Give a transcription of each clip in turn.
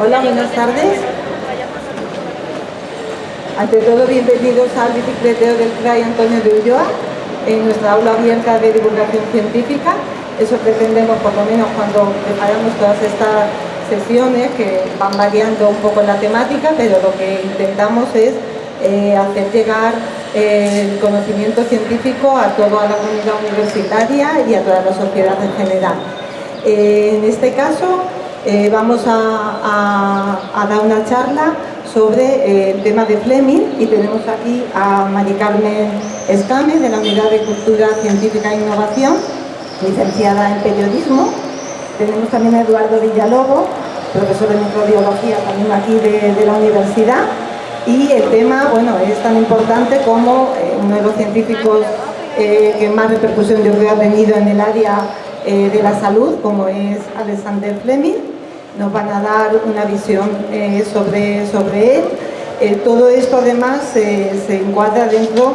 Hola, buenas tardes. Ante todo, bienvenidos al bicicleteo del CRAI Antonio de Ulloa, en nuestra aula abierta de divulgación científica. Eso pretendemos, por lo menos, cuando preparamos todas estas sesiones, que van variando un poco la temática, pero lo que intentamos es eh, hacer llegar eh, el conocimiento científico a toda la comunidad universitaria y a toda la sociedad en general. Eh, en este caso, vamos a, dar una charla sobre el tema de Fleming y tenemos aquí a Mari Carmen Escame de la Unidad de Cultura Científica e Innovación, licenciada en Periodismo. Tenemos también a Eduardo Villalobo, profesor de microbiología también aquí de la universidad y el tema bueno, es tan importante como eh, uno de los científicos eh, que más repercusión yo creo ha tenido en el área eh, de la salud, como es Alexander Fleming. Nos van a dar una visión sobre, sobre él. todo esto además se encuadra dentro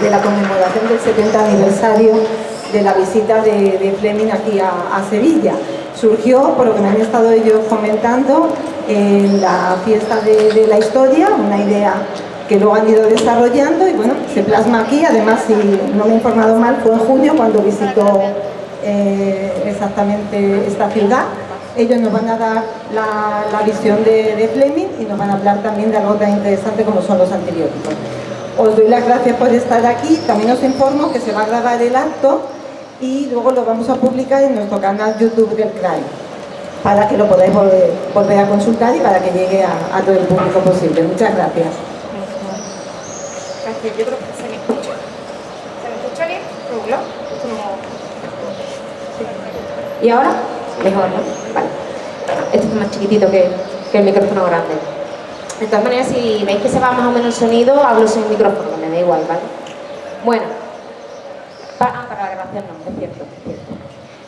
de la conmemoración del 70 aniversario de la visita de, Fleming aquí a, Sevilla. Surgió, por lo que me han estado ellos comentando, en la fiesta de, la historia, una idea que luego han ido desarrollando y bueno, se plasma aquí, además si no me he informado mal, fue en junio cuando visitó eh, exactamente esta ciudad. Ellos nos van a dar la, visión de, Fleming y nos van a hablar también de algo tan interesante como son los antibióticos. Os doy las gracias por estar aquí, también os informo que se va a grabar el acto y luego lo vamos a publicar en nuestro canal YouTube del CRAI para que lo podáis volver, a consultar y para que llegue a, todo el público posible. Muchas gracias. Gracias. Yo creo que se me escucha. ¿Se me escucha bien? ¿Y ahora? Mejor, ¿no? Vale. Esto es más chiquitito que, el micrófono grande. De todas maneras, si veis que se va más o menos el sonido, hablo sin micrófono, me da igual, ¿vale? Bueno. Ah, para la grabación no, es cierto.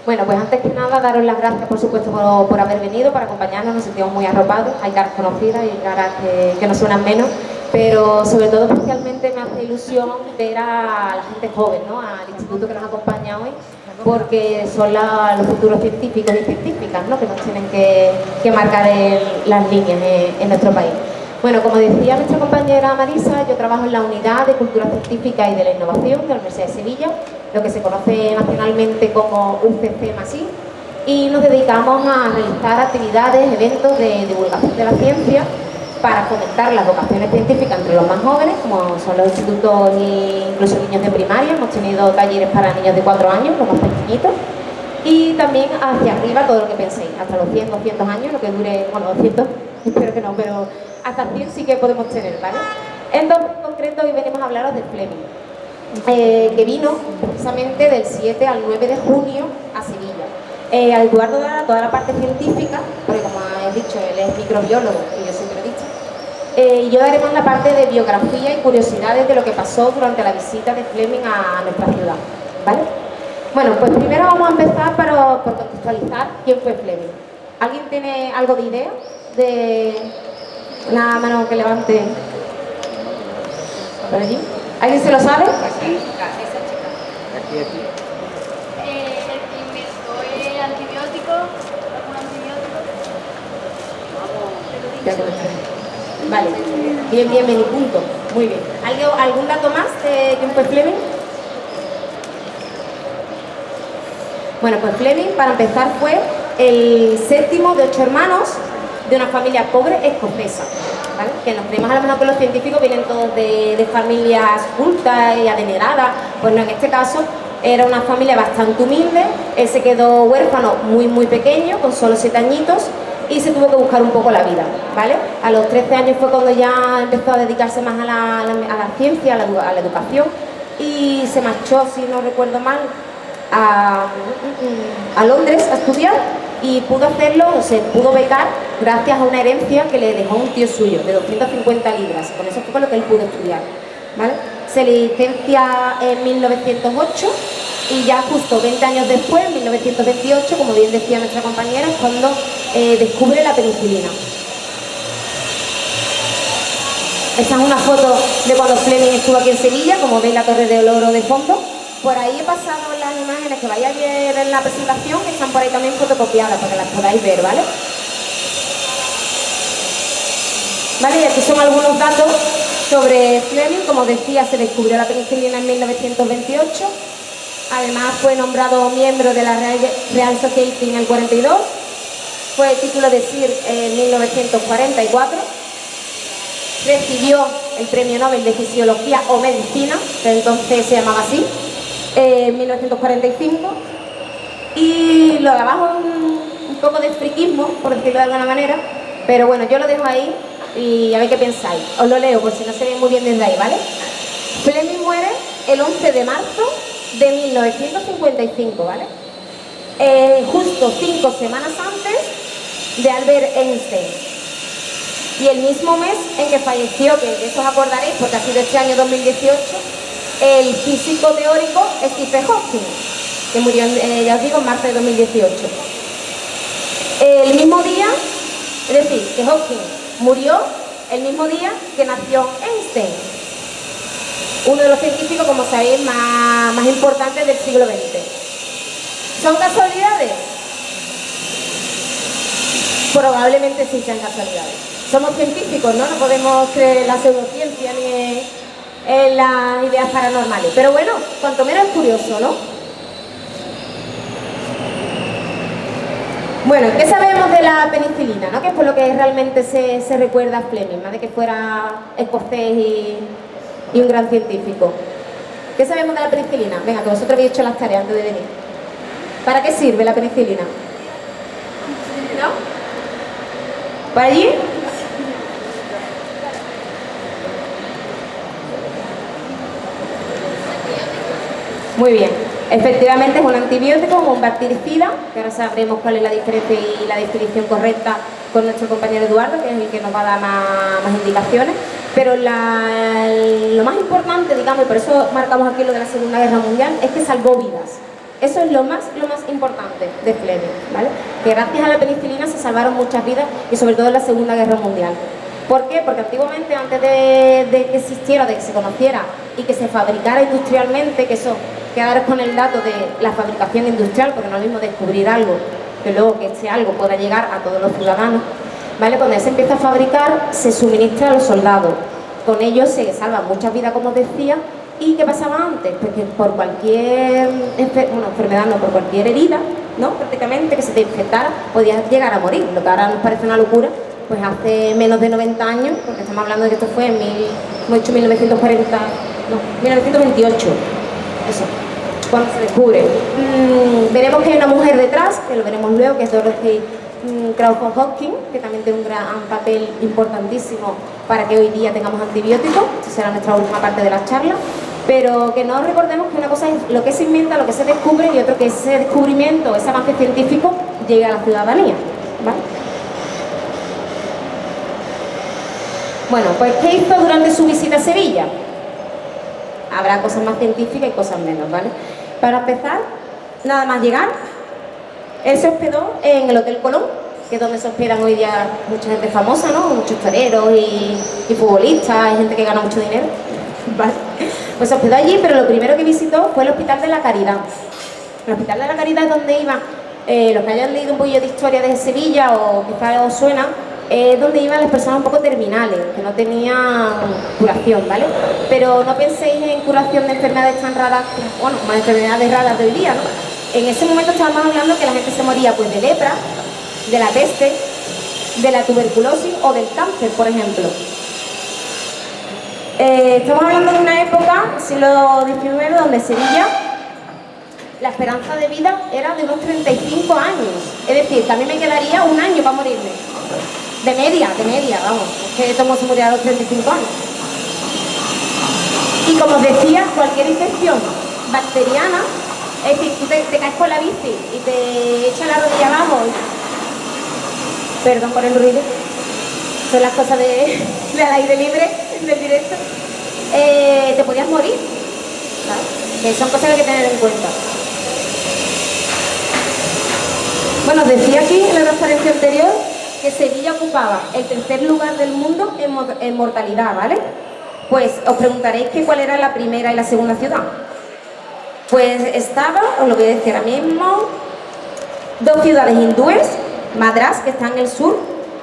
Bueno, pues antes que nada, daros las gracias, por supuesto, por, haber venido, para acompañarnos, nos sentimos muy arropados, hay caras conocidas y caras que, nos suenan menos, pero sobre todo especialmente me hace ilusión ver a la gente joven, ¿no? al instituto que nos acompaña hoy, porque son los futuros científicos y científicas ¿no? que nos tienen que, marcar las líneas en nuestro país. Bueno, como decía nuestra compañera Marisa, yo trabajo en la Unidad de Cultura Científica y de la Innovación de la Universidad de Sevilla, lo que se conoce nacionalmente como UCC MASI, y nos dedicamos a realizar actividades, eventos de divulgación de la ciencia para fomentar las vocaciones científicas entre los más jóvenes, como son los institutos e incluso niños de primaria, hemos tenido talleres para niños de 4 años, los más pequeñitos, y también hacia arriba todo lo que penséis, hasta los 100, 200 años, lo que dure, bueno, 200, espero que no, pero hasta 100 sí que podemos tener, ¿vale? Entonces, en concreto, hoy venimos a hablaros de Fleming, eh, que vino precisamente del 7 al 9 de junio a Sevilla. Eh, a Eduardo dará toda la parte científica, porque como he dicho, él es microbiólogo, y yo siempre he dicho, eh, yo daremos la parte de biografía y curiosidades de lo que pasó durante la visita de Fleming a, nuestra ciudad, ¿vale? Bueno, pues primero vamos a empezar para, por contextualizar quién fue Fleming. ¿Alguien tiene algo de idea de una mano que levante. ¿Por allí? ¿Alguien se lo sabe? Aquí, aquí. aquí. Eh, el el antibiótico, algún antibiótico. Vale, bien, bien, bien, punto. Muy bien. ¿Algún dato más de quién fue Fleming? Bueno, pues Fleming, para empezar, fue el séptimo de ocho hermanos de una familia pobre escocesa. Que nos creemos a lo mejor que los científicos vienen todos de, familias cultas y adineradas, pues no, en este caso era una familia bastante humilde, él se quedó huérfano muy muy pequeño, con solo siete añitos, y se tuvo que buscar un poco la vida, ¿vale? A los 13 años fue cuando ya empezó a dedicarse más a la, ciencia, a la, a la, educación, y se marchó, si no recuerdo mal, a, a Londres a estudiar, y pudo hacerlo, o se pudo becar gracias a una herencia que le dejó un tío suyo de 250 libras, con eso fue con lo que él pudo estudiar. ¿vale? Se licencia en 1908 y ya justo 20 años después, en 1928, como bien decía nuestra compañera, es cuando eh, descubre la penicilina. Esta es una foto de cuando Fleming estuvo aquí en Sevilla, como veis la Torre de Oro de fondo. Por ahí he pasado las imágenes que vais a ver en la presentación, que están por ahí también fotocopiadas para que las podáis ver, ¿vale? ¿Vale? Y aquí son algunos datos sobre Fleming. Como decía, se descubrió la penicilina en 1928. Además fue nombrado miembro de la Real Society en el 42. Fue título de Sir en 1944. Recibió el Premio Nobel de Fisiología o Medicina, que entonces se llamaba así, en 1945. Y lo de abajo un, un poco de friquismo, por decirlo de alguna manera, pero bueno, yo lo dejo ahí y a ver qué pensáis. Os lo leo por si no se ve muy bien desde ahí, ¿vale? Fleming muere el 11 de marzo de 1955, ¿vale? Eh, justo cinco semanas antes de Albert Einstein. Y el mismo mes en que falleció, que de eso os acordaréis porque ha sido este año 2018, el físico teórico Stephen Hawking, que murió, eh, ya os digo, en marzo de 2018. El mismo día, es decir, que Hawking murió el mismo día que nació Einstein, uno de los científicos, como sabéis, más, más importantes del siglo XX. ¿Son casualidades? Probablemente sí sean casualidades. Somos científicos, ¿no? No podemos creer en la pseudociencia ni en, las ideas paranormales. Pero bueno, cuanto menos es curioso, ¿no? Bueno, ¿qué sabemos de la penicilina? ¿no? Que es por lo que realmente se, recuerda a Fleming, más de que fuera escocés y, y, un gran científico. ¿Qué sabemos de la penicilina? Venga, que vosotros habéis hecho las tareas antes de venir. ¿Para qué sirve la penicilina? ¿Para allí? Muy bien. Efectivamente es un antibiótico, un bactericida, que ahora sabremos cuál es la diferencia y la definición correcta con nuestro compañero Eduardo, que es el que nos va a dar más, indicaciones. Pero lo más importante, digamos, y por eso marcamos aquí lo de la Segunda Guerra Mundial, es que salvó vidas. Eso es lo más, lo más importante de Fleming, ¿vale? Que gracias a la penicilina se salvaron muchas vidas y sobre todo en la Segunda Guerra Mundial. ¿Por qué? Porque antiguamente, antes de, que existiera, de que se conociera y que se fabricara industrialmente, que eso quedaros con el dato de la fabricación industrial, porque no es lo mismo descubrir algo que luego que ese algo pueda llegar a todos los ciudadanos. ¿Vale? Cuando se empieza a fabricar, se suministra a los soldados. Con ello se salvan muchas vidas, como os decía. ¿Y qué pasaba antes? Pues que por cualquier enfermedad, no, por cualquier herida, ¿no? prácticamente que se te infectara, podías llegar a morir. Lo que ahora nos parece una locura, pues hace menos de 90 años, porque estamos hablando de que esto fue en mil, 1940, no, 1928. Eso cuando se descubre. Mm, veremos que hay una mujer detrás, que lo veremos luego, que es Dorothy mm, Crawford Hopkins, que también tiene un gran papel importantísimo para que hoy día tengamos antibióticos, esta será nuestra última parte de la charla, pero que no recordemos que una cosa es lo que se inventa, lo que se descubre y otro que ese descubrimiento, ese avance científico llegue a la ciudadanía. Bueno, pues ¿qué hizo durante su visita a Sevilla? Habrá cosas más científicas y cosas menos, ¿vale? Para empezar, nada más llegar, él se hospedó en el Hotel Colón, que es donde se hospedan hoy día mucha gente famosa, ¿no? Muchos toreros y, futbolistas, y gente que gana mucho dinero. Pues se hospedó allí, pero lo primero que visitó fue el Hospital de la Caridad. El Hospital de la Caridad es donde iban, eh, los que hayan leído un poquillo de historia de Sevilla o quizás os suena, es donde iban las personas un poco terminales, que no tenían curación, ¿vale? Pero no penséis en curación de enfermedades tan raras, bueno, como enfermedades raras de hoy día, ¿no? En ese momento estábamos hablando que la gente se moría pues de lepra, de la peste, de la tuberculosis o del cáncer, por ejemplo. Eh, estamos hablando de una época, siglo XIX, donde Sevilla la esperanza de vida era de unos 35 años. Es decir, también me quedaría un año para morirme. De media, de media, vamos. Es que todos se murió a los 35 años. Y como os decía, cualquier infección bacteriana, es decir, tú te, caes con la bici y te echas la rodilla abajo. Perdón por el ruido. Son las cosas de, del aire libre, del directo. Eh, te podías morir. Son cosas que hay que tener en cuenta. Bueno, decía aquí en la referencia anterior que Sevilla ocupaba el tercer lugar del mundo en, mortalidad, ¿vale? Pues os preguntaréis que cuál era la primera y la segunda ciudad. Pues estaba, os lo voy a decir ahora mismo, dos ciudades hindúes, Madras, que está en el sur,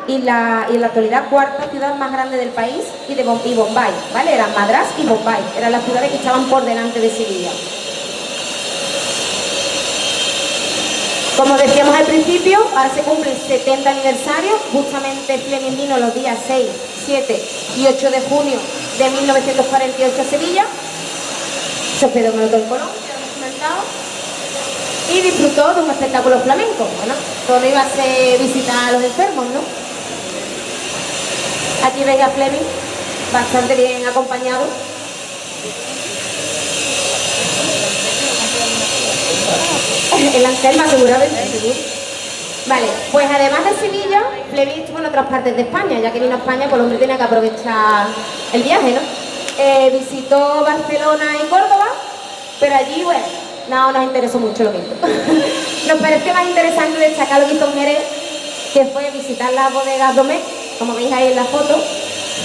y la, y la actualidad cuarta ciudad más grande del país y, de, Bombay, ¿vale? Eran Madras y Bombay, eran las ciudades que estaban por delante de Sevilla. Como decíamos al principio, ahora se cumple el 70 aniversario, justamente Fleming vino los días 6, 7 y 8 de junio de 1948 a Sevilla, se hospedó en el Hotel Colón, y disfrutó de un espectáculo flamenco. Bueno, todo iba a ser visitar a los enfermos, ¿no? Aquí veis a Fleming, bastante bien acompañado. El Anselma seguramente. Vale, pues además de Sevilla, Fleming estuvo en otras partes de España, ya que vino a España, pues el hombre tenía que aprovechar el viaje, ¿no? Eh, visitó Barcelona y Córdoba, pero allí, bueno, no nos interesó mucho lo mismo. nos pareció más interesante destacar lo que hizo que fue visitar las bodegas Domé, como veis ahí en la foto,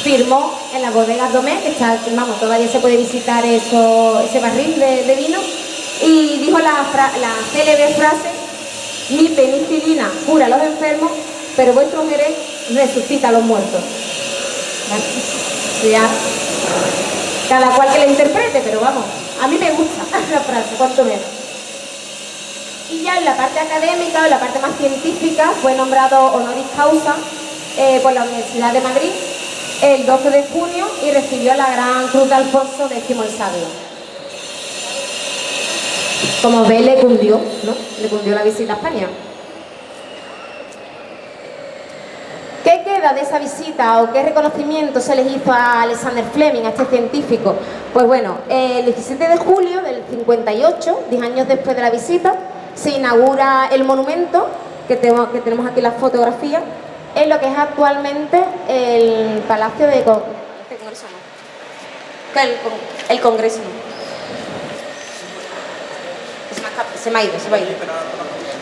firmó en las bodegas Domé, que está, vamos, todavía se puede visitar eso, ese barril de, vino, y dijo la, la célebre frase, mi penicilina cura a los enfermos, pero vuestro Jerez resucita a los muertos. Ya, cada cual que la interprete, pero vamos, a mí me gusta la frase, cuanto menos. Y ya en la parte académica, en la parte más científica, fue nombrado honoris causa eh, por la Universidad de Madrid el 12 de junio y recibió la Gran Cruz de Alfonso X el Sabio. Como ve, le cundió, ¿no? Le cundió la visita a España. ¿Qué queda de esa visita o qué reconocimiento se les hizo a Alexander Fleming, a este científico? Pues bueno, el 17 de julio del 58, 10 años después de la visita, se inaugura el monumento, que tenemos, aquí la fotografía, en lo que es actualmente el Palacio de Congreso. El, el Congreso. Se me ha ido, se me ha ido.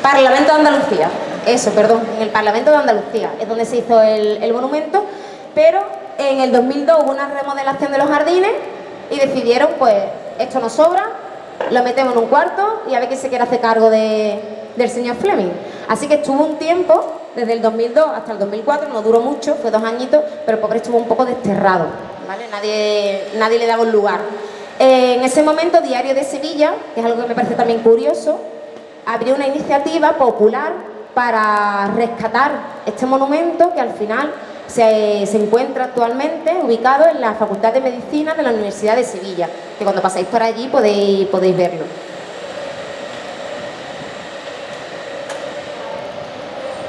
Parlamento de Andalucía, eso, perdón, en el Parlamento de Andalucía, es donde se hizo el, el monumento, pero en el 2002 hubo una remodelación de los jardines y decidieron, pues, esto nos sobra, lo metemos en un cuarto y a ver quién se quiere hacer cargo de, del señor Fleming. Así que estuvo un tiempo, desde el 2002 hasta el 2004, no duró mucho, fue dos añitos, pero el pobre estuvo un poco desterrado, ¿vale? Nadie, nadie le daba un lugar. Eh, en ese momento, Diario de Sevilla, que es algo que me parece también curioso, abrió una iniciativa popular para rescatar este monumento que al final se, encuentra actualmente ubicado en la Facultad de Medicina de la Universidad de Sevilla, que cuando pasáis por allí podéis, podéis verlo.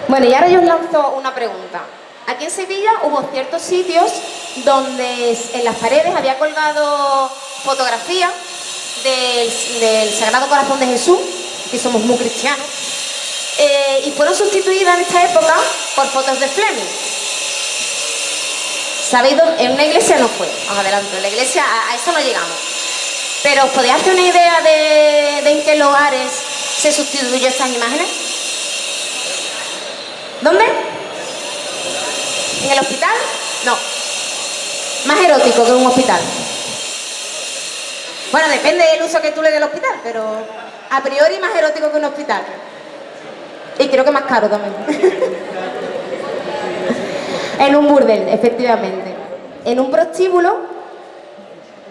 Bueno, y ahora yo os lanzo una pregunta. Aquí en Sevilla hubo ciertos sitios donde en las paredes había colgado fotografías del, Sagrado Corazón de Jesús, que somos muy cristianos, eh, y fueron sustituidas en esta época por fotos de Fleming. ¿Sabéis dónde? En una iglesia no fue, más adelante, en la iglesia a, eso no llegamos. Pero ¿os podéis hacer una idea de, en qué lugares se sustituyó estas imágenes? ¿Dónde? ¿En el hospital? No. Más erótico que un hospital. Bueno, depende del uso que tú le des al hospital, pero a priori más erótico que un hospital. Y creo que más caro también. en un burdel, efectivamente. En un prostíbulo,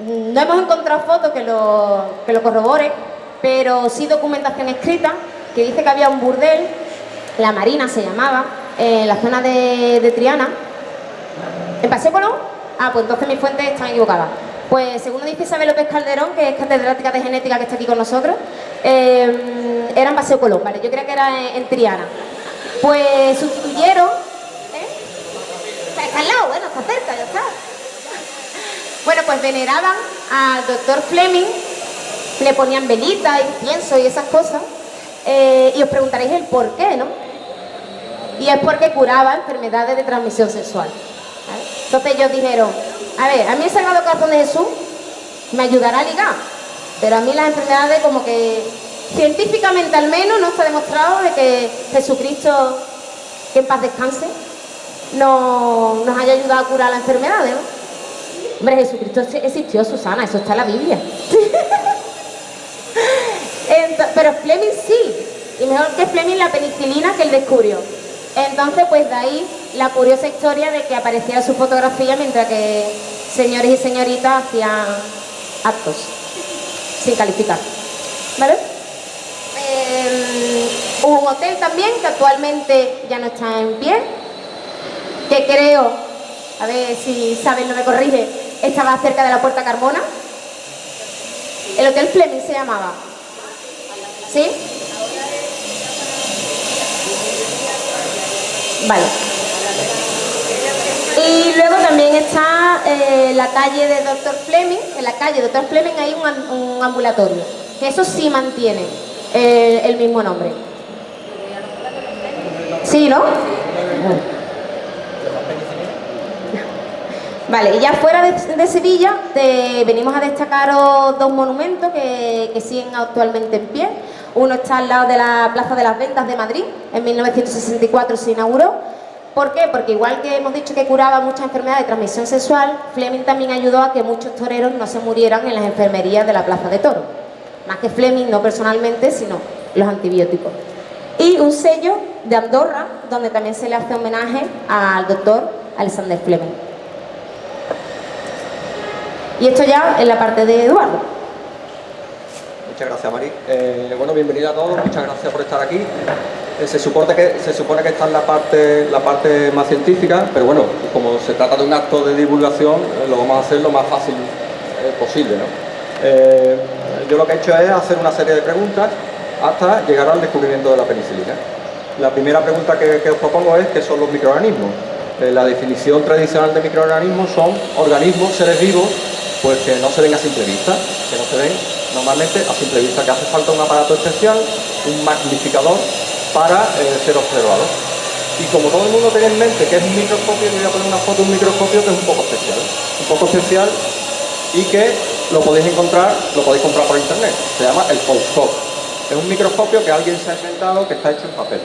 no hemos encontrado fotos que lo, que lo corroboren, pero sí documentación escrita que dice que había un burdel, la Marina se llamaba, en la zona de, Triana. ¿En Paseo Colón? Ah, pues entonces mis fuentes están equivocadas. Pues según dice Isabel López Calderón, que es catedrática de genética que está aquí con nosotros, eh, era en Paseo Colón, ¿vale? Yo creo que era en, Triana. Pues sustituyeron... ¿eh? Está al lado, bueno, está cerca, ya está. Bueno, pues veneraban al doctor Fleming, le ponían velitas, incienso y esas cosas, eh, y os preguntaréis el por qué, ¿no? Y es porque curaba enfermedades de transmisión sexual. Entonces ellos dijeron, a ver, a mí el Sagrado Corazón de Jesús me ayudará a ligar, pero a mí las enfermedades como que científicamente al menos no está demostrado de que Jesucristo, que en paz descanse, no, nos haya ayudado a curar las enfermedades, ¿no? Hombre, Jesucristo existió, Susana, eso está en la Biblia. pero Fleming sí, y mejor que Fleming la penicilina que él descubrió. Entonces, pues de ahí la curiosa historia de que aparecía su fotografía mientras que señores y señoritas hacían actos sin calificar. ¿Vale? Eh, un hotel también que actualmente ya no está en pie, que creo, a ver si saben, no me corrige, estaba cerca de la Puerta Carmona. El Hotel Fleming se llamaba. ¿Sí? Vale. Y luego también está eh, la calle de Dr. Fleming, en la calle Dr. Fleming hay un, un ambulatorio, eso sí mantiene eh, el mismo nombre. ¿Sí, no? Vale, y ya fuera de, Sevilla venimos a destacaros dos monumentos que, que, siguen actualmente en pie. Uno está al lado de la Plaza de las Ventas de Madrid, en 1964 se inauguró. ¿Por qué? Porque igual que hemos dicho que curaba muchas enfermedades de transmisión sexual, Fleming también ayudó a que muchos toreros no se murieran en las enfermerías de la Plaza de Toro. Más que Fleming, no personalmente, sino los antibióticos. Y un sello de Andorra, donde también se le hace homenaje al doctor Alexander Fleming. Y esto ya en la parte de Eduardo. Muchas gracias, Mari. Eh, bueno, bienvenida a todos, muchas gracias por estar aquí. Eh, se, supone que, se supone que está en la parte, la parte más científica, pero bueno, como se trata de un acto de divulgación, eh, lo vamos a hacer lo más fácil posible. yo lo que he hecho es hacer una serie de preguntas hasta llegar al descubrimiento de la penicilina. La primera pregunta que os propongo es qué son los microorganismos. la definición tradicional de microorganismos son organismos, seres vivos, pues que no se ven a simple vista, que no se ven normalmente a simple vista, que hace falta un aparato especial, un magnificador para eh, ser observado. Y como todo el mundo tiene en mente que es un microscopio, voy a poner una foto de un microscopio que es un poco especial. Un poco especial y que lo podéis encontrar, lo podéis comprar por internet. Se llama el Foldscope. Es un microscopio que alguien se ha inventado que está hecho en papel.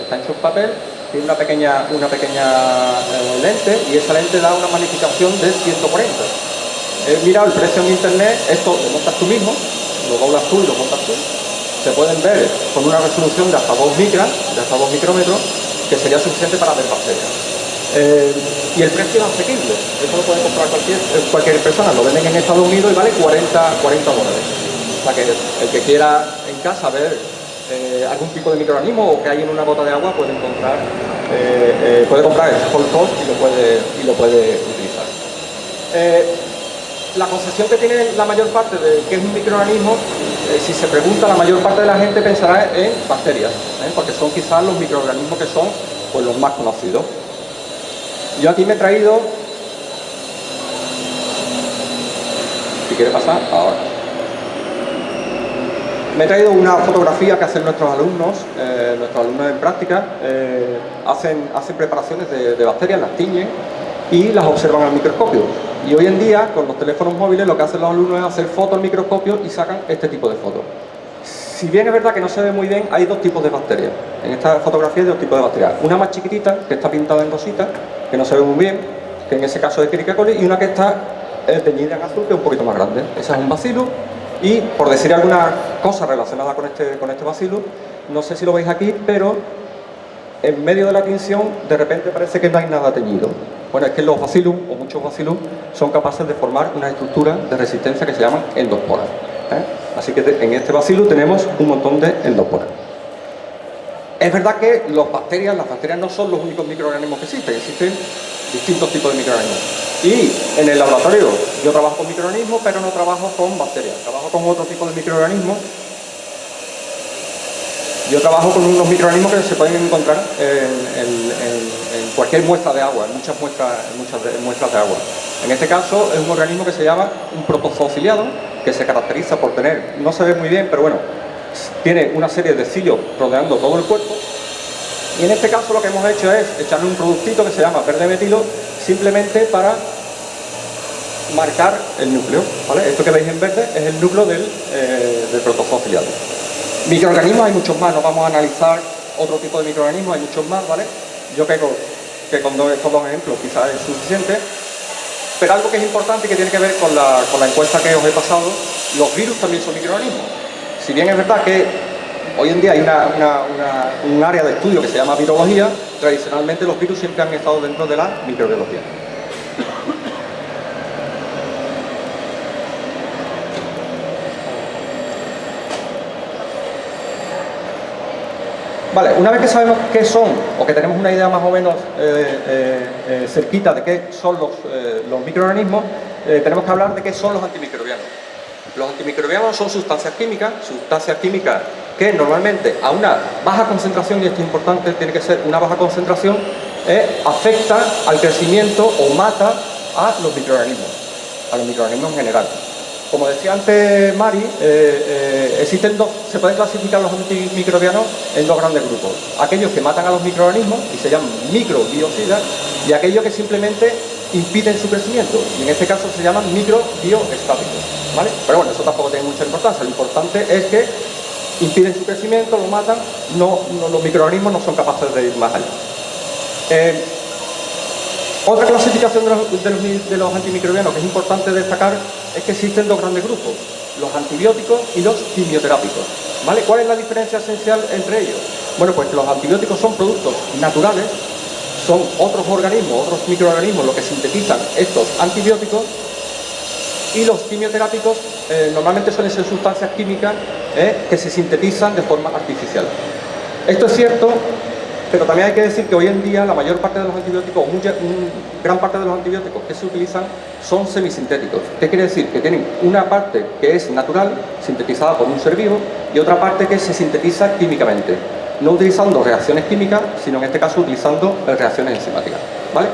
Está hecho en papel, tiene una pequeña, una pequeña eh, lente y esa lente da una magnificación de 140 He mirado el precio en internet, esto lo montas tú mismo, lo doblas tú y lo montas tú. Se pueden ver con una resolución de hasta 2 micras, de hasta 2 micrómetros, que sería suficiente para ver bacterias. Eh, y el precio es asequible, esto lo puede comprar cualquier, eh, cualquier persona, lo venden en Estados Unidos y vale 40, 40 dólares. O sea que el que quiera en casa ver eh, algún tipo de microorganismo o que hay en una gota de agua puede encontrar, puede comprar el Whole y lo puede, y lo puede utilizar la concepción que tiene la mayor parte de qué es un microorganismo, eh, si se pregunta, la mayor parte de la gente pensará en bacterias, ¿eh? porque son quizás los microorganismos que son pues, los más conocidos. Yo aquí me he traído, si quiere pasar, ahora. Me he traído una fotografía que hacen nuestros alumnos, eh, nuestros alumnos en práctica, hacen, hacen preparaciones de, de bacterias, las tiñen y las observan al microscopio. Y hoy en día, con los teléfonos móviles, lo que hacen los alumnos es hacer fotos al microscopio y sacan este tipo de fotos. Si bien es verdad que no se ve muy bien, hay dos tipos de bacterias. En esta fotografía hay dos tipos de bacterias. Una más chiquitita, que está pintada en rosita, que no se ve muy bien, que en ese caso es Escherichia coli, y una que está teñida en azul, que es un poquito más grande. Esa es un bacilo, y por decir alguna cosa relacionada con este, con este bacilo, no sé si lo veis aquí, pero en medio de la tinción de repente parece que no hay nada teñido. Bueno, es que los bacillus, o muchos bacillus, son capaces de formar una estructura de resistencia que se llaman endosporas. ¿eh? Así que en este bacillus tenemos un montón de endosporas. Es verdad que las bacterias no son los únicos microorganismos que existen, existen distintos tipos de microorganismos. Y en el laboratorio yo trabajo con microorganismos, pero no trabajo con bacterias, trabajo con otro tipo de microorganismos yo trabajo con unos microorganismos que se pueden encontrar en, cualquier muestra de agua, en muchas muestras, muchas muestras de agua. En este caso es un organismo que se llama un protozoociliado, que se caracteriza por tener, no se ve muy bien, pero bueno, tiene una serie de cilios rodeando todo el cuerpo. Y en este caso lo que hemos hecho es echarle un productito que se llama verde metilo, simplemente para marcar el núcleo. Esto que veis en verde es el núcleo del, eh, del protozoociliado. Microorganismos hay muchos más, no vamos a analizar otro tipo de microorganismos, hay muchos más, ¿vale? Yo creo que con estos dos ejemplos quizás es suficiente. Pero algo que es importante y que tiene que ver con la, encuesta que os he pasado, los virus también son microorganismos. Si bien es verdad que Hoy en día hay un área de estudio que se llama virología. Tradicionalmente los virus siempre han estado dentro de la microbiología. Vale, una vez que sabemos qué son, o que tenemos una idea más o menos eh, eh, eh, cerquita de qué son los, los microorganismos, tenemos que hablar de qué son los antimicrobianos. Los antimicrobianos son sustancias químicas, sustancias químicas que normalmente a una baja concentración, y esto es importante, tiene que ser una baja concentración, afecta al crecimiento o mata a los microorganismos, a los microorganismos en general. Como decía antes Mari, eh, eh, existen dos, se pueden clasificar los antimicrobianos en dos grandes grupos. Aquellos que matan a los microorganismos y se llaman microbiocidas y aquellos que simplemente impiden su crecimiento y en este caso se llaman microbioestáticos. ¿vale? Pero bueno, eso tampoco tiene mucha importancia. Lo importante es que impiden su crecimiento, lo matan, no, los microorganismos no son capaces de ir más allá. Eh, otra clasificación de los, antimicrobianos que es importante destacar es que existen dos grandes grupos, los antibióticos y los quimioterápicos. ¿Vale? ¿Cuál es la diferencia esencial entre ellos? Bueno, pues los antibióticos son productos naturales, son otros organismos, otros microorganismos los que sintetizan estos antibióticos y los quimioterápicos eh, normalmente suelen ser sustancias químicas eh, que se sintetizan de forma artificial. Esto es cierto pero también hay que decir que hoy en día la mayor parte de los antibióticos, mucha, gran parte de los antibióticos que se utilizan son semisintéticos. ¿Qué quiere decir? Que tienen una parte que es natural, sintetizada por un ser vivo, y otra parte que se sintetiza químicamente. No utilizando reacciones químicas, sino en este caso utilizando reacciones enzimáticas. ¿Vale?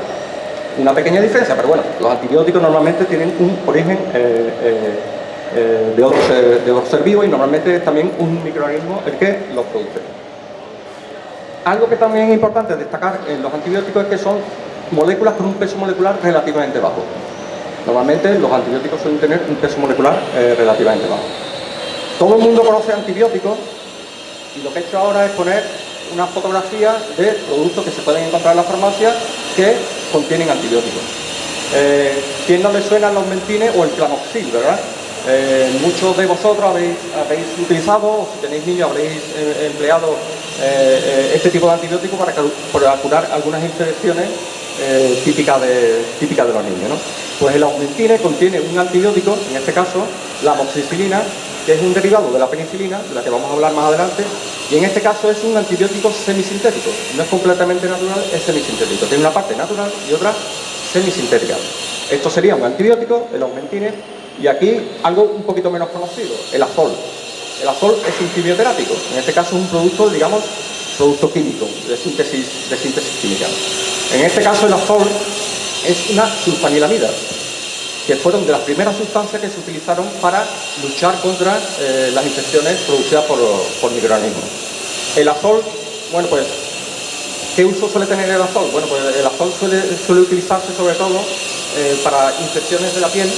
Una pequeña diferencia, pero bueno, los antibióticos normalmente tienen un origen eh, eh, eh, de, otro ser, de vivo y normalmente es también un microorganismo el que los produce. Algo que también es importante destacar en los antibióticos es que son moléculas con un peso molecular relativamente bajo. Normalmente los antibióticos suelen tener un peso molecular eh, relativamente bajo. Todo el mundo conoce antibióticos y lo que he hecho ahora es poner una fotografía de productos que se pueden encontrar en la farmacia que contienen antibióticos. Eh, ¿Quién no le suenan los mentines o el clamoxil, verdad? Eh, muchos de vosotros habéis, utilizado, o si tenéis niños habréis eh, empleado eh, este tipo de antibióticos para, curar algunas infecciones típicas, de, de los niños. Pues el aumentine contiene un antibiótico, en este caso la amoxicilina, que es un derivado de la penicilina, de la que vamos a hablar más adelante, y en este caso es un antibiótico semisintético, no es completamente natural, es semisintético. Tiene una parte natural y otra semisintética. Esto sería un antibiótico, el aumentine, y aquí algo un poquito menos conocido, el azol. El azol es un quimioterápico, en este caso es un producto, digamos, producto químico, de síntesis, de síntesis química. En este caso el azol es una sulfanilamida, que fueron de las primeras sustancias que se utilizaron para luchar contra eh, las infecciones producidas por, por microorganismos. El azol, bueno pues, ¿qué uso suele tener el azol? Bueno pues el azol suele, suele utilizarse sobre todo eh, para infecciones de la piel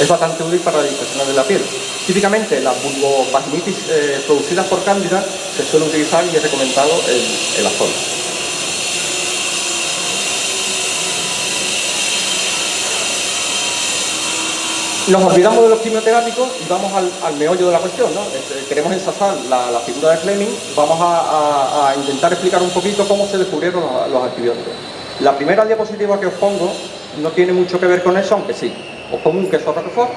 es bastante útil para las infecciones de la piel. Típicamente las vulvovaginitis eh, producidas por cándida se suele utilizar y es recomendado el, el azol. Nos olvidamos de los quimioterápicos y vamos al, meollo de la cuestión. ¿no? Este, queremos ensazar la, figura de Fleming, vamos a, intentar explicar un poquito cómo se descubrieron los, antibióticos. La primera diapositiva que os pongo no tiene mucho que ver con eso, aunque sí os pongo un queso roquefort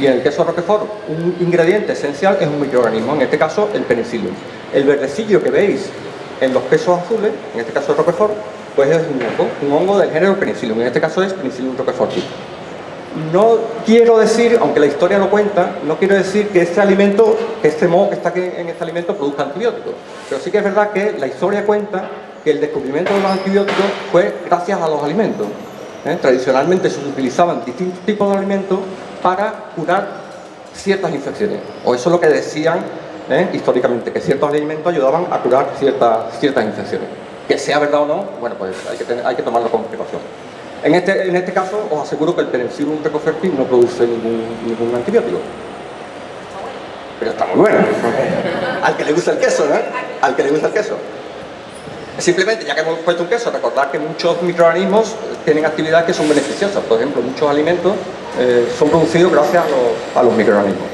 y en el queso roquefort un ingrediente esencial es un microorganismo, en este caso el penicillium. El verdecillo que veis en los quesos azules, en este caso el roquefort, pues es un hongo, un hongo del género penicillium, en este caso es penicillium roqueforti. No quiero decir, aunque la historia lo cuenta, no quiero decir que este alimento, que este moho que está aquí en este alimento produzca antibióticos, pero sí que es verdad que la historia cuenta que el descubrimiento de los antibióticos fue gracias a los alimentos. ¿Eh? Tradicionalmente se utilizaban distintos tipos de alimentos para curar ciertas infecciones, o eso es lo que decían ¿eh? históricamente, que ciertos alimentos ayudaban a curar ciertas, ciertas infecciones. Que sea verdad o no, bueno, pues hay que, tomarlo con precaución. En este, en este caso, os aseguro que el penicillium recofertil no produce ningún, ningún antibiótico. Pero está muy bueno. Al que le gusta el queso, ¿no? Al que le gusta el queso. Simplemente, ya que hemos puesto un queso, recordar que muchos microorganismos tienen actividades que son beneficiosas. Por ejemplo, muchos alimentos eh, son producidos gracias a los, microorganismos.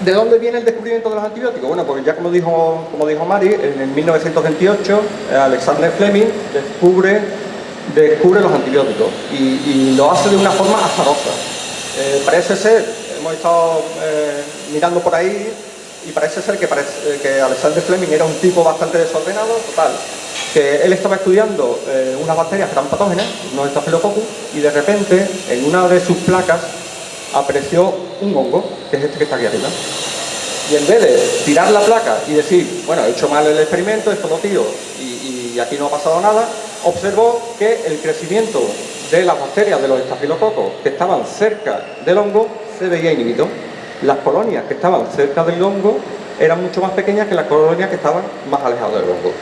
¿De dónde viene el descubrimiento de los antibióticos? Bueno, pues ya como dijo, como dijo Mari, en 1928 eh, Alexander Fleming descubre, descubre los antibióticos y, lo hace de una forma azarosa. Eh, parece ser, hemos estado eh, mirando por ahí y parece ser que, que Alexander Fleming era un tipo bastante desordenado, total, que él estaba estudiando unas bacterias que eran patógenas, unos estafilococcus, y de repente en una de sus placas apareció un hongo, que es este que está aquí arriba. Y en vez de tirar la placa y decir, bueno, he hecho mal el experimento, esto lo tiro y, aquí no ha pasado nada, observó que el crecimiento de las bacterias de los estafilococos que estaban cerca del hongo se veía inhibido. Las colonias que estaban cerca del hongo eran mucho más pequeñas que las colonias que estaban más alejadas del hongo.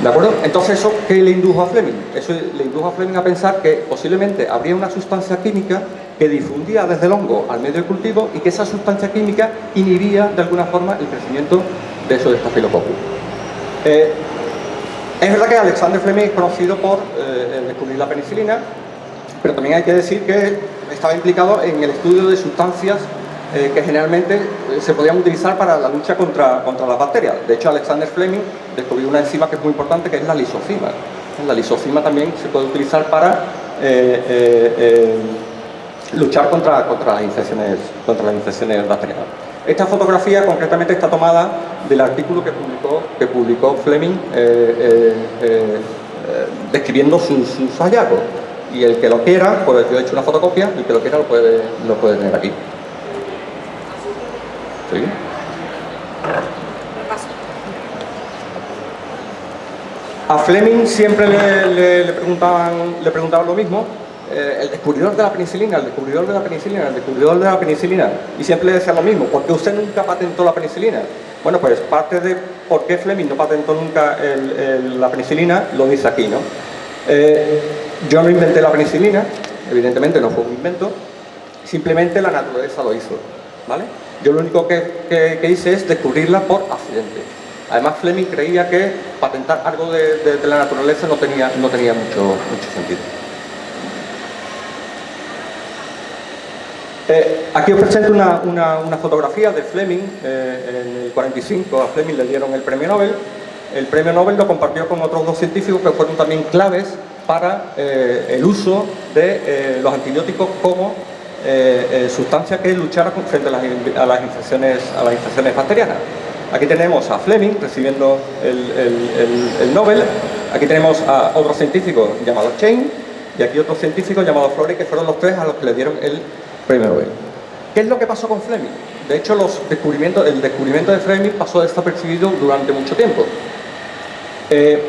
¿De acuerdo? Entonces, ¿eso qué le indujo a Fleming? Eso le indujo a Fleming a pensar que posiblemente habría una sustancia química que difundía desde el hongo al medio de cultivo y que esa sustancia química inhibía de alguna forma el crecimiento de esos estafilococcus. Eh, es verdad que Alexander Fleming es conocido por eh, descubrir la penicilina, pero también hay que decir que estaba implicado en el estudio de sustancias eh, que generalmente eh, se podían utilizar para la lucha contra, contra las bacterias. De hecho, Alexander Fleming descubrió una enzima que es muy importante, que es la lisocima. La lisocima también se puede utilizar para eh, luchar contra, contra, las infecciones, contra las infecciones bacterianas. Esta fotografía concretamente está tomada del artículo que publicó, que publicó Fleming describiendo sus, sus, hallazgos. Y el que lo quiera, pues yo he hecho una fotocopia, el que lo quiera lo puede, lo puede tener aquí. A Fleming siempre le, preguntaban, le preguntaban lo mismo, eh, el descubridor de la penicilina, el descubridor de la penicilina, el descubridor de la penicilina, y siempre le decía lo mismo, ¿por qué usted nunca patentó la penicilina? Bueno, pues parte de por qué Fleming no patentó nunca la penicilina lo dice aquí, ¿no? Eh, yo no inventé la penicilina, evidentemente no fue un invento, simplemente la naturaleza lo hizo, ¿vale? Yo lo único que, hice es descubrirla por accidente. Además, Fleming creía que patentar algo de, la naturaleza no tenía, no tenía mucho, mucho sentido. Eh, aquí os presento una, fotografía de Fleming. Eh, en el 45 a Fleming le dieron el premio Nobel. El premio Nobel lo compartió con otros dos científicos que fueron también claves para eh, el uso de los antibióticos como eh, eh, sustancia que luchara frente a las, infecciones, a las infecciones bacterianas. Aquí tenemos a Fleming recibiendo el, Nobel, aquí tenemos a otro científico llamado Chain y aquí otro científico llamado Florey que fueron los tres a los que le dieron el premio Nobel. ¿Qué es lo que pasó con Fleming? De hecho, el descubrimiento de Fleming pasó desapercibido durante mucho tiempo. Eh,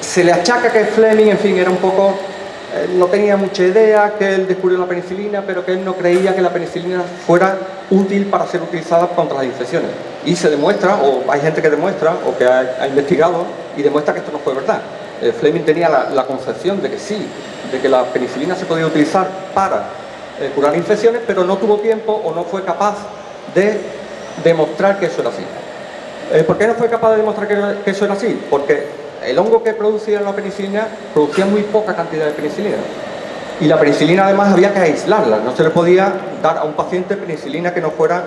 se le achaca que Fleming, en fin, era un poco no tenía mucha idea que él descubrió la penicilina, pero que él no creía que la penicilina fuera útil para ser utilizada contra las infecciones. Y se demuestra, o hay gente que demuestra, o que ha, investigado, y demuestra que esto no fue verdad. Eh, Fleming tenía la, concepción de que sí, de que la penicilina se podía utilizar para eh, curar infecciones, pero no tuvo tiempo o no fue capaz de demostrar que eso era así. ¿Por qué no fue capaz de demostrar que eso era así? Porque el hongo que producía la penicilina producía muy poca cantidad de penicilina. Y la penicilina además había que aislarla, no se le podía dar a un paciente penicilina que no fuera,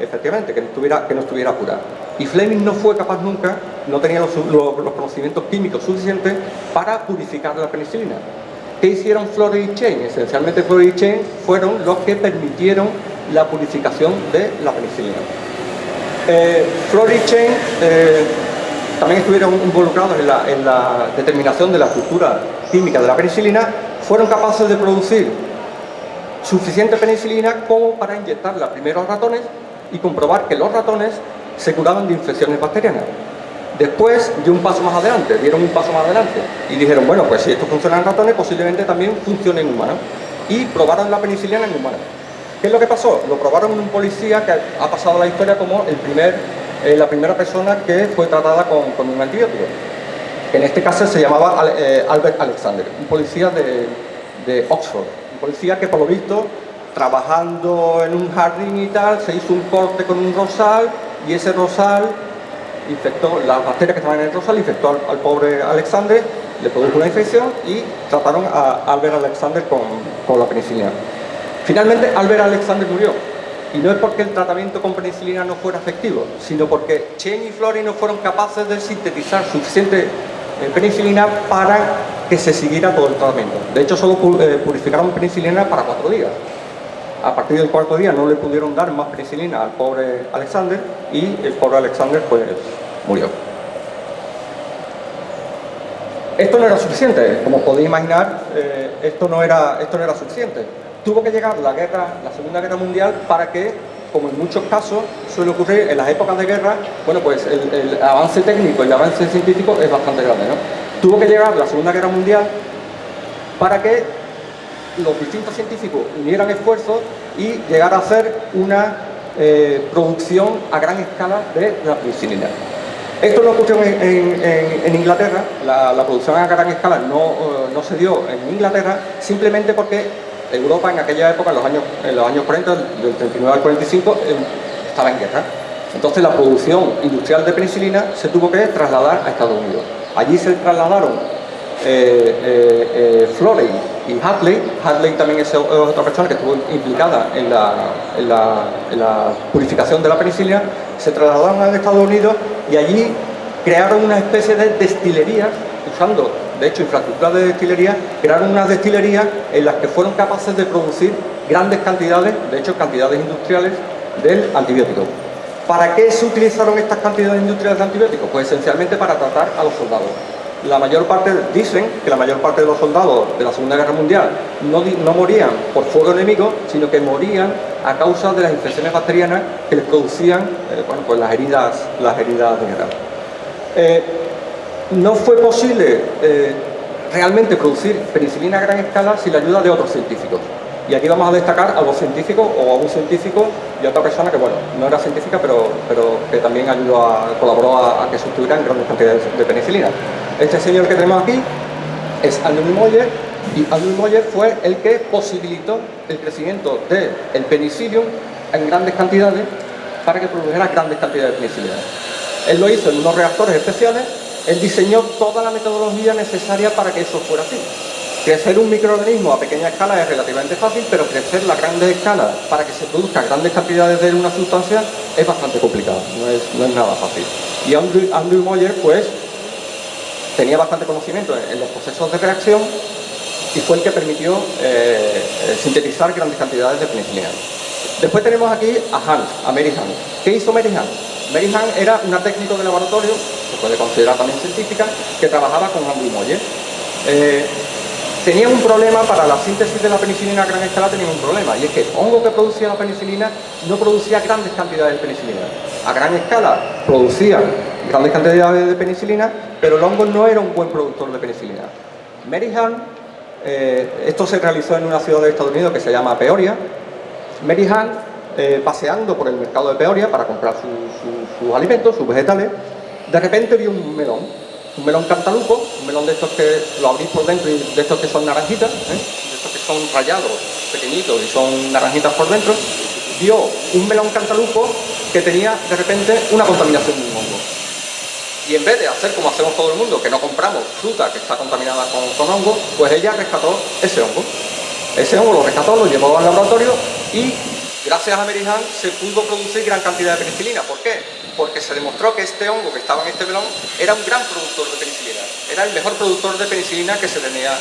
efectivamente, que no estuviera, que no estuviera pura. Y Fleming no fue capaz nunca, no tenía los, conocimientos químicos suficientes para purificar la penicilina. ¿Qué hicieron Florey y Chain? Esencialmente Florey y Chain fueron los que permitieron la purificación de la penicilina. Eh, Florey y Chain eh, también estuvieron involucrados en la, determinación de la estructura química de la penicilina, fueron capaces de producir suficiente penicilina como para inyectarla primero a ratones y comprobar que los ratones se curaban de infecciones bacterianas. Después, de un paso más adelante, dieron un paso más adelante y dijeron, bueno, pues si esto funciona en ratones, posiblemente también funcione en humanos. Y probaron la penicilina en humanos. ¿Qué es lo que pasó? Lo probaron un policía que ha pasado la historia como el primer eh, la primera persona que fue tratada con, un antibiótico. En este caso se llamaba eh, Albert Alexander, un policía de, Oxford. Un policía que por lo visto, trabajando en un jardín y tal, se hizo un corte con un rosal y ese rosal infectó, las bacterias que estaban en el rosal infectó al, pobre Alexander, le produjo una infección y trataron a Albert Alexander con la penicilina. Finalmente Albert Alexander murió Y no es porque el tratamiento con penicilina no fuera efectivo, sino porque Chen y Flori no fueron capaces de sintetizar suficiente eh, penicilina para que se siguiera todo el tratamiento. De hecho, solo eh, purificaron penicilina para cuatro días. A partir del cuarto día no le pudieron dar más penicilina al pobre Alexander y el pobre Alexander pues murió. Esto no era suficiente, como podéis imaginar, eh, esto, no era, esto no era suficiente. Tuvo que llegar la guerra, la Segunda Guerra Mundial para que, como en muchos casos suele ocurrir en las épocas de guerra, bueno pues el, avance técnico y el avance científico es bastante grande. ¿no? Tuvo que llegar la Segunda Guerra Mundial para que los distintos científicos unieran esfuerzos y llegar a hacer una eh, producción a gran escala de la penicilina. Esto no ocurrió en, Inglaterra, la, producción a gran escala no, eh, no, se dio en Inglaterra, simplemente porque Europa en aquella época, en los años, en los años 40, del 39 al 45, eh, estaba en guerra. Entonces la producción industrial de penicilina se tuvo que trasladar a Estados Unidos. Allí se trasladaron eh, eh, eh y Hadley. Hadley también es otra persona que estuvo implicada en la, purificación de la penicilina. Se trasladaron a Estados Unidos y allí crearon una especie de destilería, usando de hecho infraestructura de destilería, crearon unas destilerías en las que fueron capaces de producir grandes cantidades, de hecho cantidades industriales, del antibiótico. ¿Para qué se utilizaron estas cantidades industriales de antibióticos? Pues esencialmente para tratar a los soldados la mayor parte, dicen que la mayor parte de los soldados de la Segunda Guerra Mundial no, no morían por fuego enemigo, sino que morían a causa de las infecciones bacterianas que les producían eh, bueno, pues las heridas, las heridas de no fue posible eh, realmente producir penicilina a gran escala sin la ayuda de otros científicos. Y aquí vamos a destacar a dos científicos o a un científico y a otra persona que, bueno, no era científica, pero, pero que también ayudó a, colaboró a, que se obtuvieran grandes cantidades de penicilina. Este señor que tenemos aquí es Andrew Moyer y Andrew Moyer fue el que posibilitó el crecimiento del penicillium en grandes cantidades para que produjera grandes cantidades de penicilina. Él lo hizo en unos reactores especiales, él diseñó toda la metodología necesaria para que eso fuera así. Crecer un microorganismo a pequeña escala es relativamente fácil, pero crecer la grandes escala para que se produzcan grandes cantidades de una sustancia es bastante complicado, no es, nada fácil. Y Andrew, Moyer, pues, tenía bastante conocimiento en, los procesos de reacción y fue el que permitió eh, sintetizar grandes cantidades de penicilina. Después tenemos aquí a Hans, a Mary Hans. ¿Qué hizo Mary Hans? Mary Hans era una técnico de laboratorio, se puede considerar también científica, que trabajaba con Andrew Moyer. Eh, tenía un problema para la síntesis de la penicilina a gran escala, tenía un problema, y es que el hongo que producía la penicilina no producía grandes cantidades de penicilina. A gran escala producía grandes cantidades de penicilina, pero el hongo no era un buen productor de penicilina. Mary Hahn, eh, esto se realizó en una ciudad de Estados Unidos que se llama Peoria. Mary Hahn, eh, paseando por el mercado de Peoria para comprar sus alimentos, sus vegetales, de repente vio un melón un melón cantalupo, un melón de estos que lo abrís por dentro y de estos que son naranjitas, ¿eh? de estos que son rayados, pequeñitos y son naranjitas por dentro, vio un melón cantalupo que tenía de repente una contaminación de un hongo. Y en vez de hacer como hacemos todo el mundo, que no compramos fruta que está contaminada con, con hongo, pues ella rescató ese hongo. Ese hongo lo rescató, lo llevó al laboratorio y gracias a Mary se pudo producir gran cantidad de penicilina. ¿Por qué? porque se demostró que este hongo que estaba en este melón era un gran productor de penicilina, era el mejor productor de penicilina que se tenía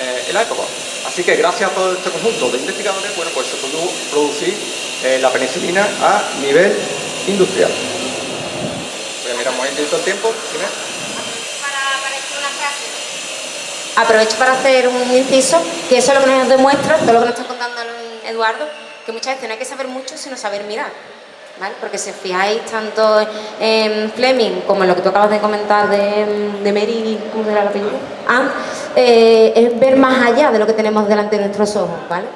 eh, en la época. Así que gracias a todo este conjunto de investigadores, bueno, pues se pudo producir eh, la penicilina a nivel industrial. Voy a mirar un momentito el tiempo. Aprovecho para hacer un inciso, que eso es lo que nos demuestra, todo lo que nos está contando Eduardo, que muchas veces no hay que saber mucho, sino saber mirar. Porque si fijáis tanto en Fleming como en lo que tú acabas de comentar de, de Mary, ¿cómo era la película? Ah, eh, es ver más allá de lo que tenemos delante de nuestros ojos, ¿vale?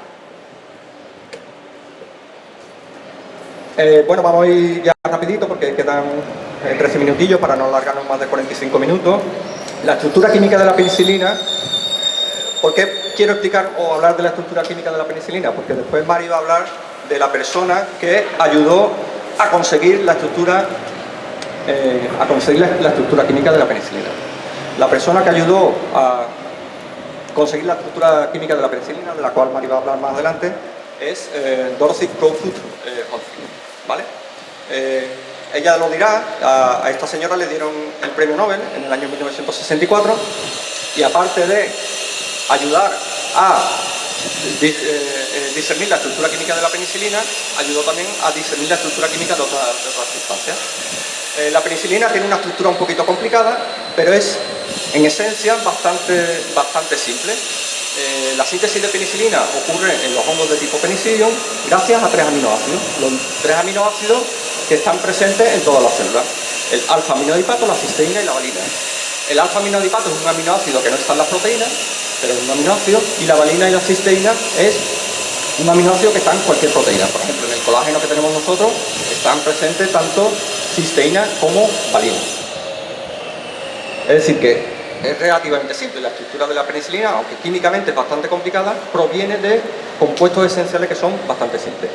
Eh, bueno, vamos a ir ya rapidito porque quedan 13 eh, minutillos para no alargarnos más de 45 minutos. La estructura química de la penicilina, ¿por qué quiero explicar o hablar de la estructura química de la penicilina? Porque después Mari va a hablar de la persona que ayudó a conseguir la estructura eh, a conseguir la, estructura química de la penicilina. La persona que ayudó a conseguir la estructura química de la penicilina, de la cual Mari va a hablar más adelante, es eh, Dorothy Crowfoot eh, ¿vale? Eh, ella lo dirá, a, esta señora le dieron el premio Nobel en el año 1964 y aparte de ayudar a discernir la estructura química de la penicilina, ayudó también a discernir la estructura química de otras, sustancias. la penicilina tiene una estructura un poquito complicada, pero es en esencia bastante, bastante simple. Eh, la síntesis de penicilina ocurre en los hongos de tipo penicillium gracias a tres aminoácidos. Los tres aminoácidos que están presentes en todas las células. El alfa-aminoadipato, la cisteína y la valina. El alfa-aminoadipato es un aminoácido que no está en las proteínas, pero es un aminoácido, y la valina y la cisteína es un aminoácido que está en cualquier proteína. Por ejemplo, en el colágeno que tenemos nosotros están presentes tanto cisteína como valina. Es decir que es relativamente simple. La estructura de la penicilina, aunque químicamente es bastante complicada, proviene de compuestos esenciales que son bastante simples.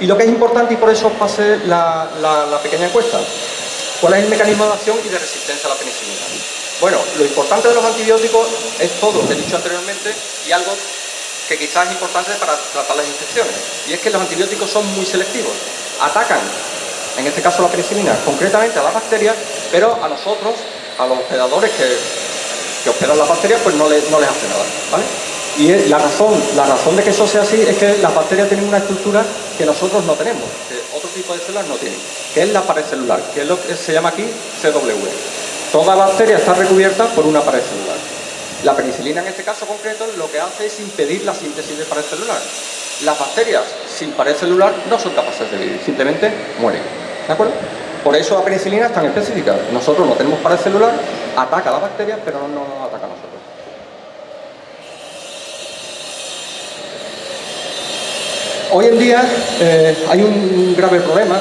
Y lo que es importante, y por eso pasé la, la, pequeña encuesta, ¿cuál es el mecanismo de acción y de resistencia a la penicilina? Bueno, lo importante de los antibióticos es todo lo que he dicho anteriormente y algo que quizás es importante para tratar las infecciones. Y es que los antibióticos son muy selectivos. Atacan, en este caso la penicilina, concretamente a las bacterias, pero a nosotros, a los hospedadores que que hospedan las bacterias, pues no, les, no les hace nada, ¿vale? Y la razón, la razón de que eso sea así es que las bacterias tienen una estructura que nosotros no tenemos, que otro tipo de células no tienen, que es la pared celular, que es lo que se llama aquí CW. Toda bacteria está recubierta por una pared celular. La penicilina en este caso concreto lo que hace es impedir la síntesis de pared celular. Las bacterias sin pared celular no son capaces de vivir, simplemente mueren. ¿De acuerdo? Por eso la penicilina es tan específica. Nosotros no tenemos pared celular, ataca a las bacterias, pero no nos ataca a nosotros. Hoy en día eh, hay un grave problema,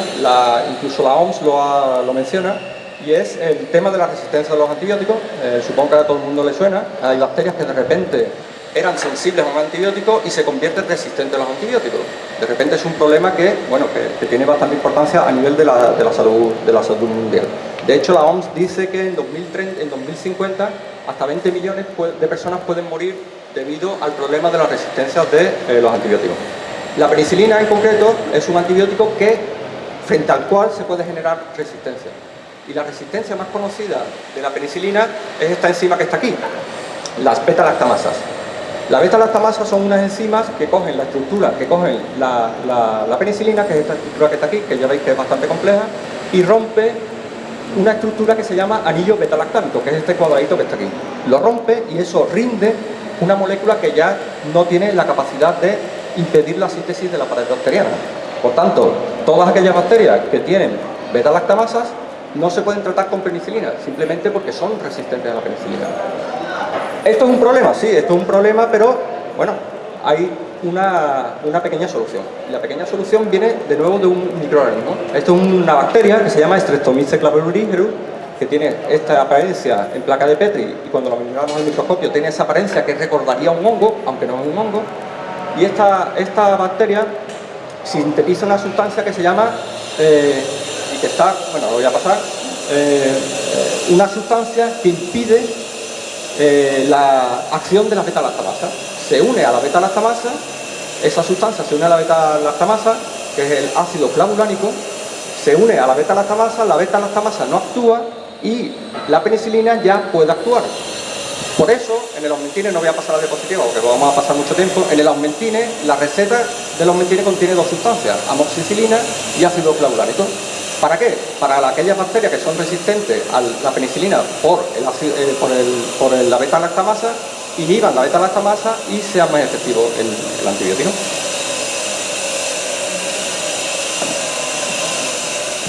incluso la OMS lo, menciona, y es el tema de la resistencia a los antibióticos. Eh, supongo que a todo el mundo le suena. Hay bacterias que de repente eran sensibles a un antibiótico y se convierten resistentes a los antibióticos. De repente es un problema que, bueno, que, tiene bastante importancia a nivel de la, de la, salud, de la salud mundial. De hecho, la OMS dice que en, 2030, en 2050 hasta 20 millones de personas pueden morir debido al problema de la resistencia de eh, los antibióticos. La penicilina en concreto es un antibiótico que, frente al cual se puede generar resistencia. Y la resistencia más conocida de la penicilina es esta enzima que está aquí, las beta-lactamasas. Las beta-lactamasas son unas enzimas que cogen la estructura, que cogen la, penicilina, que es esta estructura que está aquí, que ya veis que es bastante compleja, y rompe una estructura que se llama anillo beta-lactámico, que es este cuadradito que está aquí. Lo rompe y eso rinde una molécula que ya no tiene la capacidad de impedir la síntesis de la pared bacteriana. Por tanto, todas aquellas bacterias que tienen beta-lactamasas no se pueden tratar con penicilina, simplemente porque son resistentes a la penicilina. ¿Esto es un problema? Sí, esto es un problema, pero bueno, hay una, pequeña solución. la pequeña solución viene de nuevo de un microorganismo. Esto es una bacteria que se llama Streptomyces clavirulígerus, que tiene esta apariencia en placa de Petri y cuando lo miramos al microscopio tiene esa apariencia que recordaría un hongo, aunque no es un hongo. Y esta, esta bacteria sintetiza una sustancia que se llama, eh, que está, bueno, lo voy a pasar, eh, una sustancia que impide eh, la acción de la beta-lactamasa. Se une a la beta-lactamasa, esa sustancia se une a la beta-lactamasa, que es el ácido clavulánico, se une a la beta-lactamasa, la beta-lactamasa no actúa y la penicilina ya puede actuar. Por eso, en el aumentine, no voy a pasar a la diapositiva porque vamos a pasar mucho tiempo, en el aumentine, la receta del aumentine contiene dos sustancias, amoxicilina y ácido clavulánico. ¿Para qué? Para aquellas bacterias que son resistentes a la penicilina por, el, eh, por, el, por la beta-lactamasa, inhiban la beta-lactamasa y sea más efectivo el, antibiótico.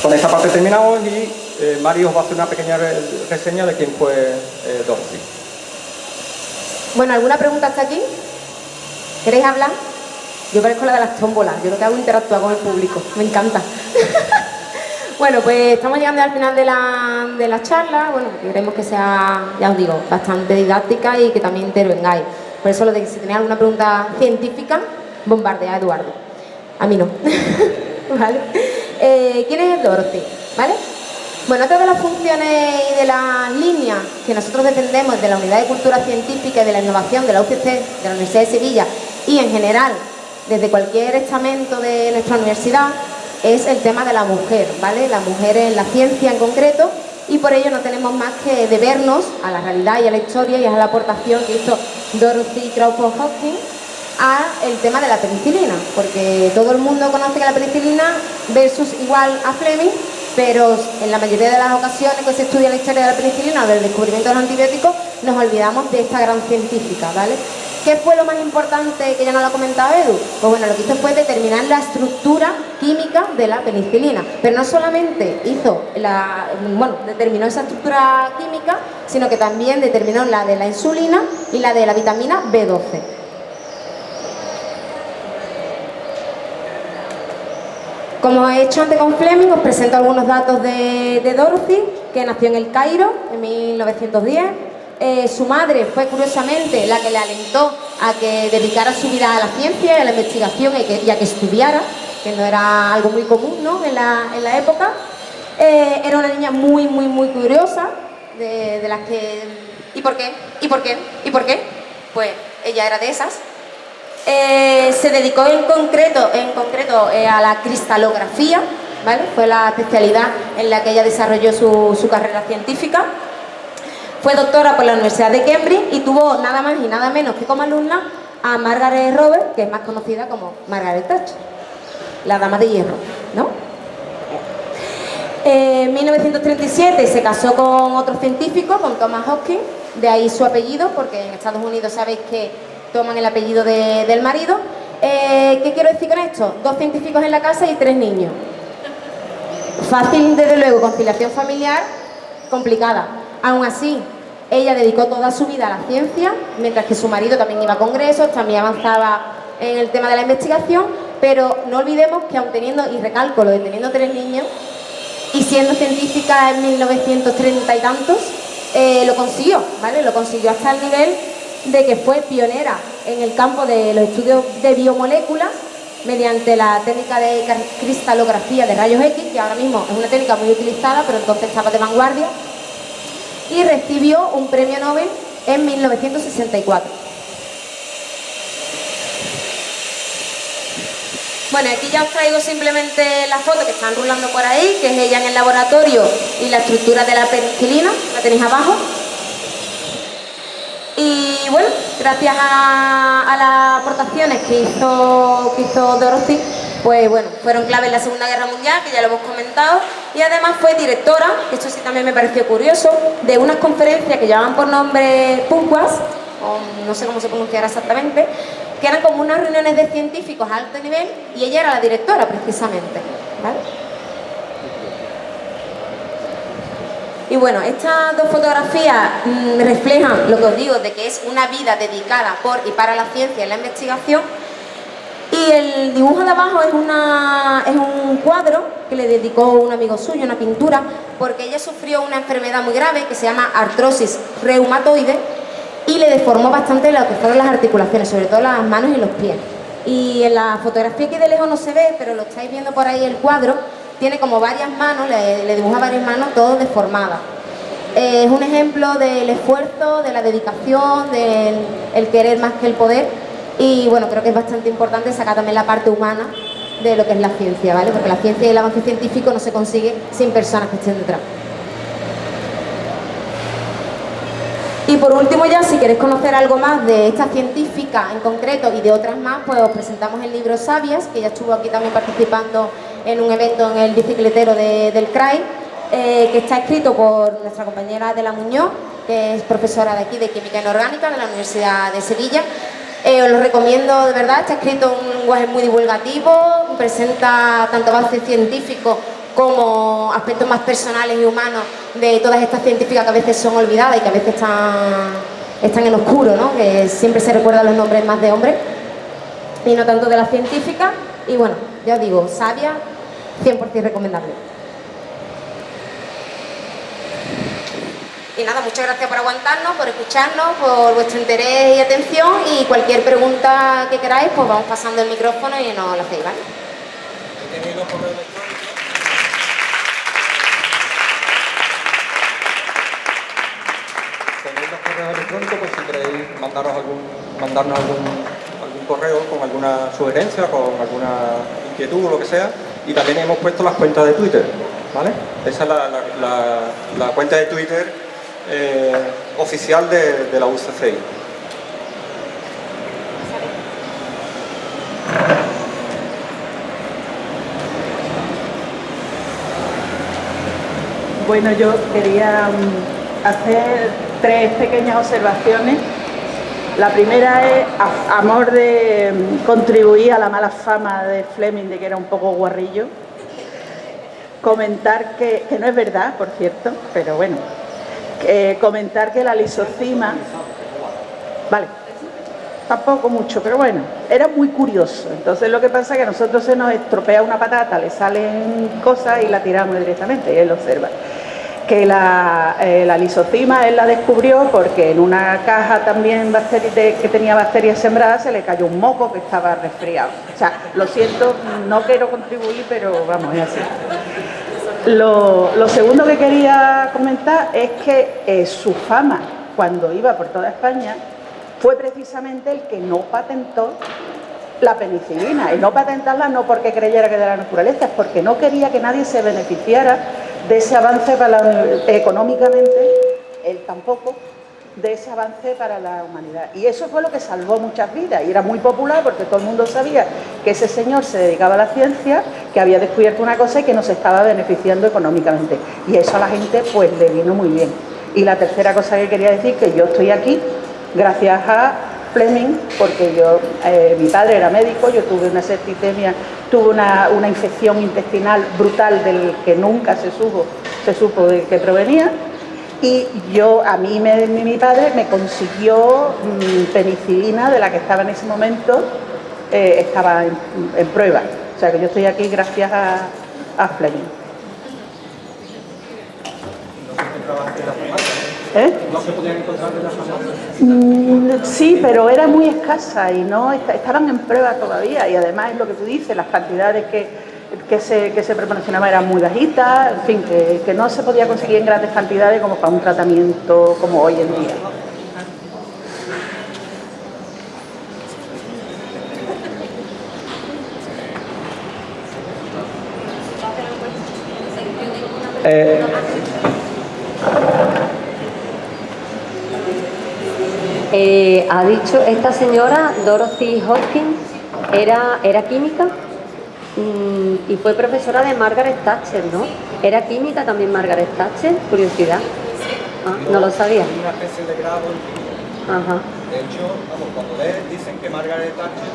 Con esta parte terminamos y eh, Mario os va a hacer una pequeña reseña de quién fue eh, Dorothy. Bueno, ¿alguna pregunta hasta aquí? ¿Queréis hablar? Yo parezco la de las tómbolas, yo lo que hago interactuar con el público, me encanta. Bueno, pues estamos llegando al final de la, charla, bueno, queremos que sea, ya os digo, bastante didáctica y que también intervengáis. Por eso lo de que si tenéis alguna pregunta científica, bombardea a Eduardo. A mí no. ¿Vale? Eh, ¿Quién es Dorothy? ¿Vale? Bueno, otra de las funciones y de las líneas que nosotros defendemos de la Unidad de Cultura Científica y de la Innovación de la UCC, de la Universidad de Sevilla y en general desde cualquier estamento de nuestra universidad es el tema de la mujer, ¿vale? La mujer en la ciencia en concreto y por ello no tenemos más que debernos a la realidad y a la historia y a la aportación que hizo Dorothy Crawford Hopkins a el tema de la penicilina, porque todo el mundo conoce que la penicilina versus igual a Fleming, pero en la mayoría de las ocasiones que se estudia la historia de la penicilina o del descubrimiento de los antibióticos, nos olvidamos de esta gran científica, ¿vale? ¿Qué fue lo más importante que ya no lo ha comentado Edu? Pues bueno, lo que hizo fue determinar la estructura química de la penicilina. Pero no solamente hizo la, bueno, determinó esa estructura química, sino que también determinó la de la insulina y la de la vitamina B12. Como he hecho antes con Fleming, os presento algunos datos de, de Dorothy, que nació en el Cairo en 1910 eh, su madre fue curiosamente la que le alentó a que dedicara su vida a la ciencia a la investigación y, a que estudiara, que no era algo muy común ¿no? en, la, época. Eh, era una niña muy, muy, muy curiosa, de, las que... ¿Y por qué? ¿Y por qué? ¿Y por qué? Pues ella era de esas. Eh, se dedicó en concreto, en concreto a la cristalografía, ¿vale? Fue la especialidad en la que ella desarrolló su, su carrera científica. Fue doctora por la Universidad de Cambridge y tuvo nada más y nada menos que como alumna a Margaret Robert, que es más conocida como Margaret Thatcher, la dama de hierro, ¿no? En 1937 se casó con otro científico, con Thomas Hopkins, de ahí su apellido, porque en Estados Unidos sabéis que toman el apellido del marido. Eh, ¿Qué quiero decir con esto? Dos científicos en la casa y tres niños. Fácil, desde luego, conciliación familiar, complicada. Aún así, ella dedicó toda su vida a la ciencia, mientras que su marido también iba a congresos, también avanzaba en el tema de la investigación, pero no olvidemos que aun teniendo, y recalco lo de teniendo tres niños, y siendo científica en 1930 y tantos, eh, lo consiguió, ¿vale? Lo consiguió hasta el nivel de que fue pionera en el campo de los estudios de biomoléculas mediante la técnica de cristalografía de rayos X, que ahora mismo es una técnica muy utilizada, pero entonces estaba de vanguardia, y recibió un premio Nobel en 1964. Bueno, aquí ya os traigo simplemente la foto que están rulando por ahí, que es ella en el laboratorio y la estructura de la penicilina, la tenéis abajo. Y bueno, gracias a, las aportaciones que hizo, que hizo Dorothy, pues bueno, fueron clave en la Segunda Guerra Mundial, que ya lo hemos comentado, y además fue directora, esto sí también me pareció curioso, de unas conferencias que llamaban por nombre PUNQUAS, o no sé cómo se pronunciará exactamente, que eran como unas reuniones de científicos a alto nivel, y ella era la directora precisamente, Y bueno, estas dos fotografías mm, reflejan lo que os digo, de que es una vida dedicada por y para la ciencia y la investigación, y el dibujo de abajo es, un cuadro que le dedicó un amigo suyo, una pintura, porque ella sufrió una enfermedad muy grave que se llama artrosis reumatoide y le deformó bastante lo que fueron las articulaciones, sobre todo las manos y los pies. Y en la fotografía que de lejos no se ve, pero lo estáis viendo por ahí el cuadro, tiene como varias manos, le, dibuja varias manos, todas deformadas. es un ejemplo del esfuerzo, de la dedicación, del querer más que el poder y bueno, creo que es bastante importante sacar también la parte humana de lo que es la ciencia, ¿vale? Porque la ciencia y el avance científico no se consigue sin personas que estén detrás. Y por último ya, si queréis conocer algo más de esta científica en concreto y de otras más, pues os presentamos el libro Sabias, que ya estuvo aquí también participando en un evento en el bicicletero del CRAI, eh, que está escrito por nuestra compañera de la Muñoz, que es profesora de aquí de Química Inorgánica de la Universidad de Sevilla, eh, os lo recomiendo de verdad, está escrito en un lenguaje muy divulgativo, presenta tanto bases científicos como aspectos más personales y humanos de todas estas científicas que a veces son olvidadas y que a veces están, están en oscuro, ¿no? que siempre se recuerdan los nombres más de hombres y no tanto de las científicas. Y bueno, ya os digo, sabia, 100% recomendable. Y nada, muchas gracias por aguantarnos, por escucharnos, por vuestro interés y atención y cualquier pregunta que queráis, pues vamos pasando el micrófono y nos lo hacéis, ¿vale? ¿Tenéis los correos electrónicos? ¿Tenéis los correos electrónicos? Pues si queréis mandaros algún, mandarnos algún, algún correo con alguna sugerencia, con alguna inquietud o lo que sea. Y también hemos puesto las cuentas de Twitter, ¿vale? Esa es la, cuenta de Twitter eh, oficial de, la UCCI. Bueno, yo quería mm, hacer tres pequeñas observaciones. La primera es, a amor de mm, contribuir a la mala fama de Fleming, de que era un poco guarrillo, comentar que, que no es verdad, por cierto, pero bueno, comentar que la lisocima... Vale, tampoco mucho, pero bueno, era muy curioso. Entonces lo que pasa es que a nosotros se nos estropea una patata, le salen cosas y la tiramos directamente, y él observa que la, eh, la, lisocima él la descubrió porque en una caja también que tenía bacterias sembradas se le cayó un moco que estaba resfriado. O sea, lo siento, no quiero contribuir, pero vamos, es así. Lo, segundo que quería comentar es que eh, su fama cuando iba por toda España fue precisamente el que no patentó la penicilina. Y no patentarla no porque creyera que de la naturaleza, es porque no quería que nadie se beneficiara de ese avance para económicamente, él tampoco, de ese avance para la humanidad. Y eso fue lo que salvó muchas vidas y era muy popular porque todo el mundo sabía que ese señor se dedicaba a la ciencia, que había descubierto una cosa y que nos estaba beneficiando económicamente. Y eso a la gente pues le vino muy bien. Y la tercera cosa que quería decir, que yo estoy aquí gracias a Fleming, porque yo, eh, mi padre era médico, yo tuve una septicemia, tuve una, infección intestinal brutal del que nunca se supo, se supo de qué provenía, y yo, a mí mi padre me consiguió penicilina de la que estaba en ese momento, eh, estaba en, prueba. O sea que yo estoy aquí gracias a, a Fleming. ¿No se podían encontrar en las mm, Sí, pero era muy escasa y no estaban en prueba todavía y además es lo que tú dices, las cantidades que, que se, que se proporcionaban eran muy bajitas, en fin, que, que no se podía conseguir en grandes cantidades como para un tratamiento como hoy en día. Eh, ha dicho esta señora, Dorothy Hopkins, era, era química y fue profesora de Margaret Thatcher, ¿no? ¿Era química también Margaret Thatcher? Curiosidad. Ah, no, lo sabía. Una especie de grado en química. Ajá. De hecho, vamos, cuando lees, dicen que Margaret Thatcher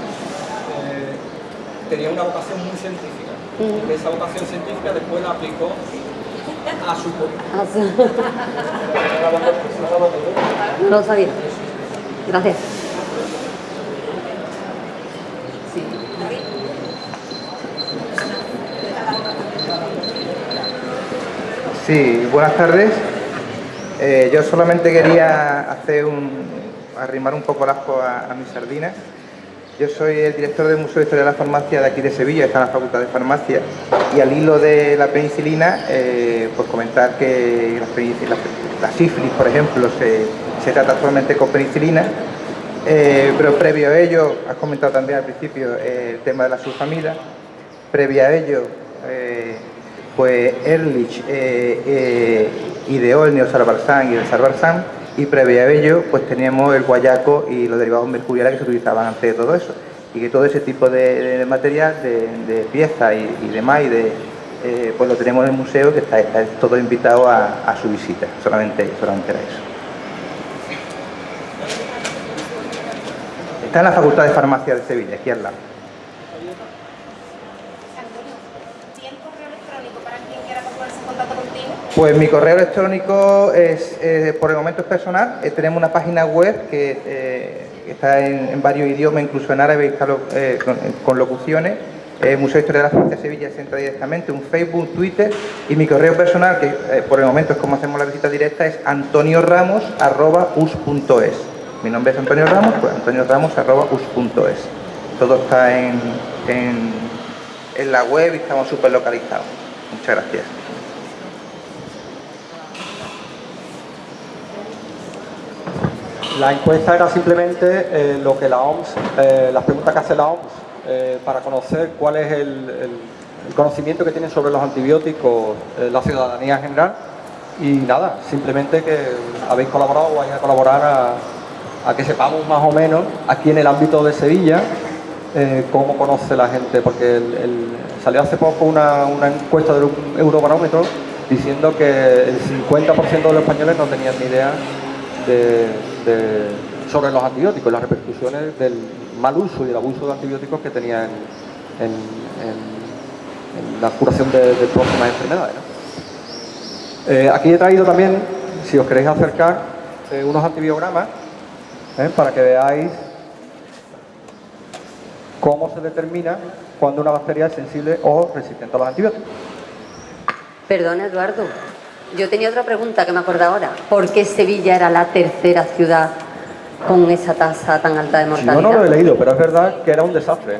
eh, tenía una vocación muy científica. Y esa vocación científica después la aplicó a su... A su... no lo sabía. Gracias. Sí, buenas tardes. Eh, yo solamente quería hacer un, arrimar un poco el asco a, mis sardinas. Yo soy el director del Museo de Historia de la Farmacia de aquí de Sevilla, está en la Facultad de Farmacia, y al hilo de la penicilina, eh, pues comentar que la, sífilis, por ejemplo, se, se trata actualmente con penicilina, eh, pero previo a ello, has comentado también al principio el tema de la sulfamida, previo a ello, pues Ehrlich ideó el neosarbarzán y el sarbarzán, y previo a ello, pues teníamos el guayaco y los derivados mercuriales que se utilizaban antes de todo eso, y que todo ese tipo de, material, de, piezas y, demás, y de, pues lo tenemos en el museo que está, todo invitado a, a, su visita, solamente, solamente era eso. Está en la Facultad de Farmacia de Sevilla, aquí al lado. Pues mi correo electrónico es, eh, por el momento es personal. Eh, tenemos una página web que eh, está en, varios idiomas, incluso en árabe, con, locuciones. Museo de Historia de la Farmacia de Sevilla se entra directamente, un Facebook, Twitter y mi correo personal, que por el momento es como hacemos la visita directa, es antonio.ramos.us. Mi nombre es Antonio Ramos, pues antonioramos.us. Todo está en, en, la web y estamos súper localizados. Muchas gracias. La encuesta era simplemente eh, lo que la OMS, eh, las preguntas que hace la OMS eh, para conocer cuál es el, conocimiento que tiene sobre los antibióticos la ciudadanía en general. Y nada, simplemente que habéis colaborado o vais a colaborar a, que sepamos más o menos aquí en el ámbito de Sevilla cómo conoce la gente, porque salió hace poco una, una encuesta del Eurobarómetro diciendo que el 50% de los españoles no tenían ni idea sobre los antibióticos, las repercusiones del mal uso y el abuso de antibióticos que tenía en, la curación de, de próximas enfermedades. Eh, aquí he traído también, si os queréis acercar, eh, unos antibiogramas ¿eh? para que veáis cómo se determina cuando una bacteria es sensible o resistente a los antibióticos. Perdón, Eduardo. Yo tenía otra pregunta que me acuerdo ahora. ¿Por qué Sevilla era la tercera ciudad con esa tasa tan alta de Yo mortalidad? no lo he leído, pero es verdad que era un desastre.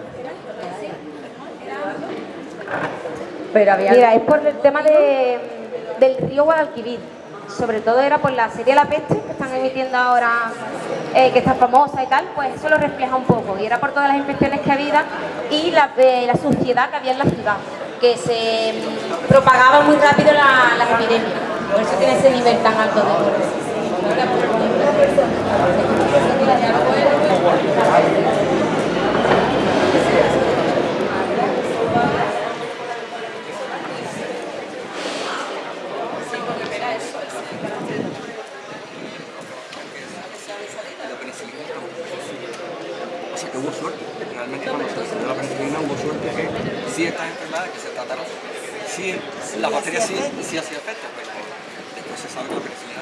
Pero había... Mira, es por el tema de, del río Guadalquivir. Sobre todo era por la serie La Peste que están emitiendo ahora, eh, que está famosa y tal, pues eso lo refleja un poco. Y era por todas las infecciones que había y la, eh, la suciedad que había en la ciudad, que se mm, propagaba muy rápido la- las epidemias. Por eso tiene ese nivel tan alto de sea que hubo suerte. Realmente cuando se la penicilina hubo suerte que ciertas enfermedades que se sí, la bacteria sí, sí hacía efecto, pero después se sabe que